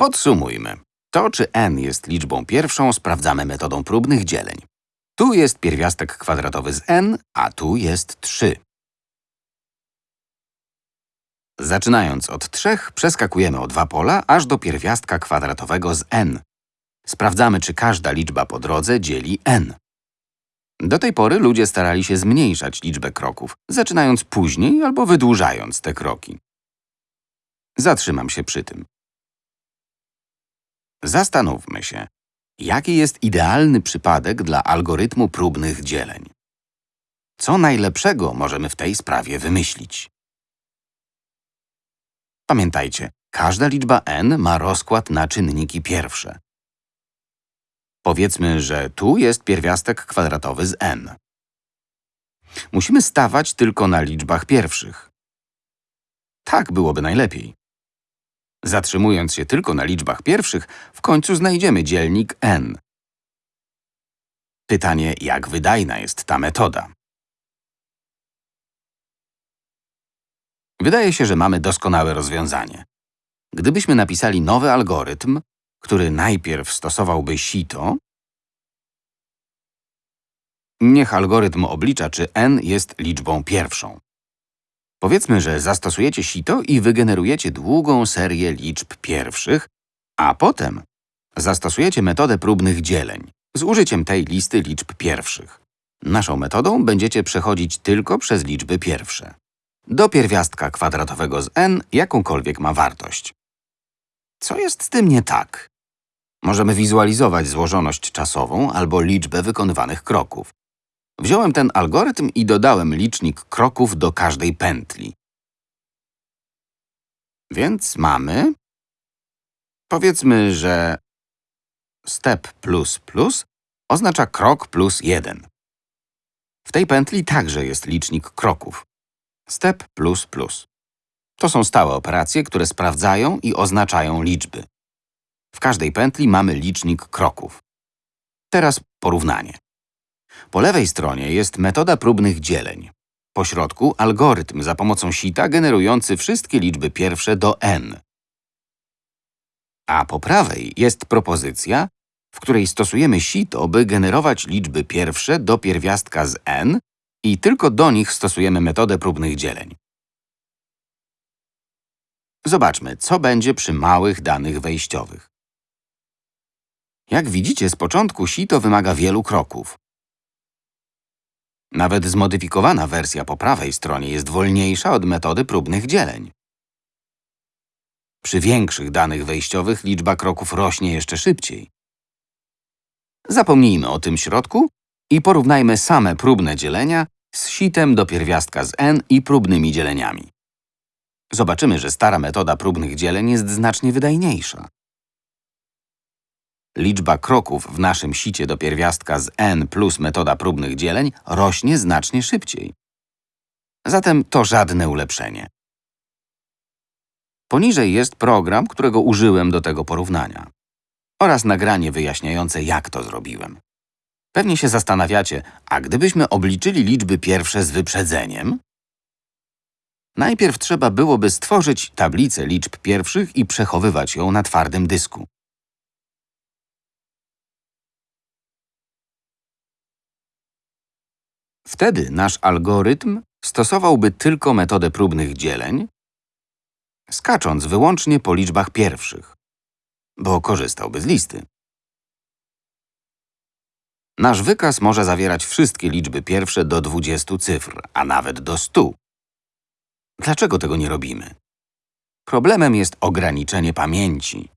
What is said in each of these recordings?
Podsumujmy. To, czy n jest liczbą pierwszą, sprawdzamy metodą próbnych dzieleń. Tu jest pierwiastek kwadratowy z n, a tu jest 3. Zaczynając od 3, przeskakujemy o dwa pola, aż do pierwiastka kwadratowego z n. Sprawdzamy, czy każda liczba po drodze dzieli n. Do tej pory ludzie starali się zmniejszać liczbę kroków, zaczynając później albo wydłużając te kroki. Zatrzymam się przy tym. Zastanówmy się, jaki jest idealny przypadek dla algorytmu próbnych dzieleń. Co najlepszego możemy w tej sprawie wymyślić? Pamiętajcie, każda liczba n ma rozkład na czynniki pierwsze. Powiedzmy, że tu jest pierwiastek kwadratowy z n. Musimy stawać tylko na liczbach pierwszych. Tak byłoby najlepiej. Zatrzymując się tylko na liczbach pierwszych, w końcu znajdziemy dzielnik n. Pytanie, jak wydajna jest ta metoda? Wydaje się, że mamy doskonałe rozwiązanie. Gdybyśmy napisali nowy algorytm, który najpierw stosowałby sito, niech algorytm oblicza, czy n jest liczbą pierwszą. Powiedzmy, że zastosujecie sito i wygenerujecie długą serię liczb pierwszych, a potem zastosujecie metodę próbnych dzieleń z użyciem tej listy liczb pierwszych. Naszą metodą będziecie przechodzić tylko przez liczby pierwsze. Do pierwiastka kwadratowego z n jakąkolwiek ma wartość. Co jest z tym nie tak? Możemy wizualizować złożoność czasową albo liczbę wykonywanych kroków. Wziąłem ten algorytm i dodałem licznik kroków do każdej pętli. Więc mamy… Powiedzmy, że step plus plus oznacza krok plus 1. W tej pętli także jest licznik kroków. Step plus plus. To są stałe operacje, które sprawdzają i oznaczają liczby. W każdej pętli mamy licznik kroków. Teraz porównanie. Po lewej stronie jest metoda próbnych dzieleń. Po środku algorytm za pomocą sita generujący wszystkie liczby pierwsze do n. A po prawej jest propozycja, w której stosujemy sito, by generować liczby pierwsze do pierwiastka z n i tylko do nich stosujemy metodę próbnych dzieleń. Zobaczmy, co będzie przy małych danych wejściowych. Jak widzicie, z początku sito wymaga wielu kroków. Nawet zmodyfikowana wersja po prawej stronie jest wolniejsza od metody próbnych dzieleń. Przy większych danych wejściowych liczba kroków rośnie jeszcze szybciej. Zapomnijmy o tym środku i porównajmy same próbne dzielenia z sitem do pierwiastka z n i próbnymi dzieleniami. Zobaczymy, że stara metoda próbnych dzieleń jest znacznie wydajniejsza. Liczba kroków w naszym sicie do pierwiastka z n plus metoda próbnych dzieleń rośnie znacznie szybciej. Zatem to żadne ulepszenie. Poniżej jest program, którego użyłem do tego porównania oraz nagranie wyjaśniające, jak to zrobiłem. Pewnie się zastanawiacie, a gdybyśmy obliczyli liczby pierwsze z wyprzedzeniem? Najpierw trzeba byłoby stworzyć tablicę liczb pierwszych i przechowywać ją na twardym dysku. Wtedy nasz algorytm stosowałby tylko metodę próbnych dzieleń, skacząc wyłącznie po liczbach pierwszych, bo korzystałby z listy. Nasz wykaz może zawierać wszystkie liczby pierwsze do 20 cyfr, a nawet do 100. Dlaczego tego nie robimy? Problemem jest ograniczenie pamięci.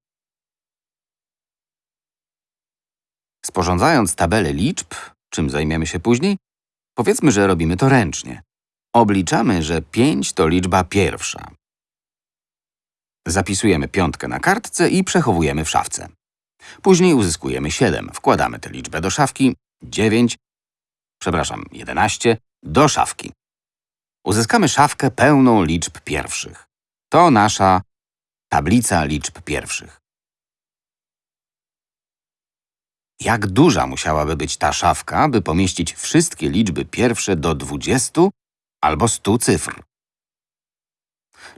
Sporządzając tabelę liczb, czym zajmiemy się później, powiedzmy, że robimy to ręcznie. Obliczamy, że 5 to liczba pierwsza. Zapisujemy piątkę na kartce i przechowujemy w szafce. Później uzyskujemy 7. Wkładamy tę liczbę do szafki, 9, przepraszam, 11, do szafki. Uzyskamy szafkę pełną liczb pierwszych. To nasza tablica liczb pierwszych. Jak duża musiałaby być ta szafka, by pomieścić wszystkie liczby pierwsze do 20 albo 100 cyfr?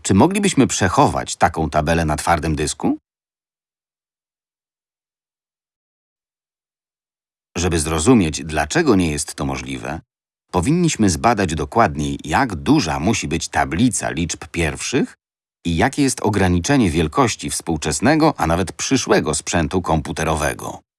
Czy moglibyśmy przechować taką tabelę na twardym dysku? Żeby zrozumieć, dlaczego nie jest to możliwe, powinniśmy zbadać dokładniej, jak duża musi być tablica liczb pierwszych i jakie jest ograniczenie wielkości współczesnego, a nawet przyszłego sprzętu komputerowego.